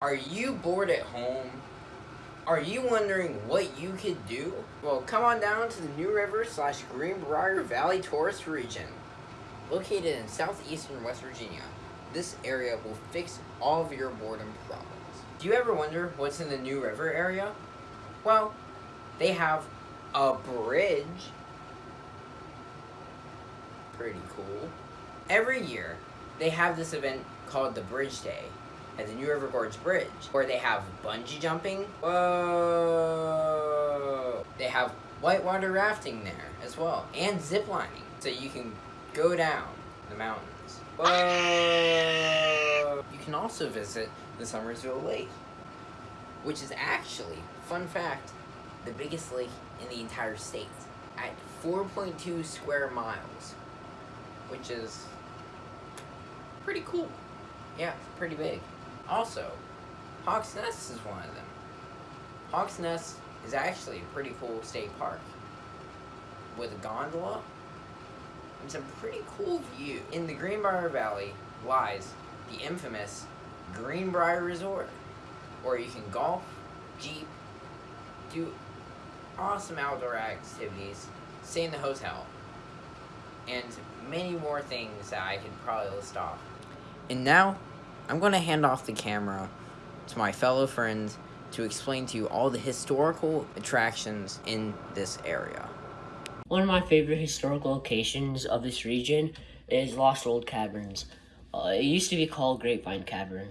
Are you bored at home? Are you wondering what you could do? Well, come on down to the New River slash Greenbrier Valley Tourist Region. Located in southeastern West Virginia, this area will fix all of your boredom problems. Do you ever wonder what's in the New River area? Well, they have a bridge. Pretty cool. Every year, they have this event called the Bridge Day at the New River Gorge Bridge, where they have bungee jumping. Whoa! They have whitewater rafting there as well, and zip lining, so you can go down the mountains. Whoa! You can also visit the Summersville Lake, which is actually, fun fact, the biggest lake in the entire state at 4.2 square miles, which is pretty cool. Yeah, pretty big. Also, Hawks Nest is one of them. Hawks Nest is actually a pretty cool state park with a gondola and some pretty cool view. In the Greenbrier Valley lies the infamous Greenbrier Resort, where you can golf, jeep, do awesome outdoor activities, stay in the hotel, and many more things that I could probably list off. And now, I'm going to hand off the camera to my fellow friends to explain to you all the historical attractions in this area. One of my favorite historical locations of this region is Lost World Caverns. Uh, it used to be called Grapevine Cavern.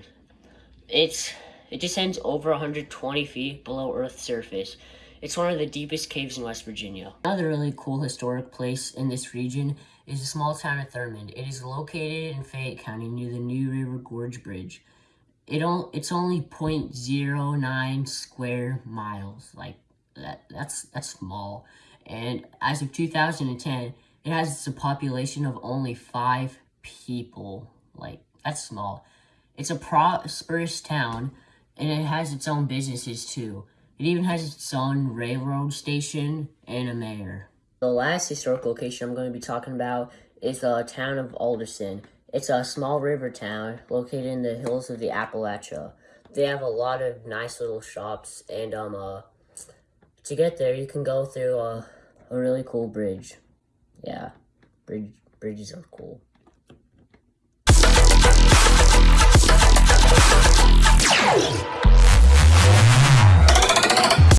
It's it descends over 120 feet below Earth's surface. It's one of the deepest caves in West Virginia. Another really cool historic place in this region is the small town of Thurmond. It is located in Fayette County near the New River Gorge Bridge. It on, it's only 0.09 square miles. Like that that's that's small. And as of 2010, it has a population of only 5 people. Like that's small. It's a prosperous town and it has its own businesses too. It even has its own railroad station and a mayor. The last historical location I'm going to be talking about is the town of Alderson. It's a small river town located in the hills of the Appalachia. They have a lot of nice little shops, and um, uh, to get there, you can go through a, a really cool bridge. Yeah, bridge bridges are cool.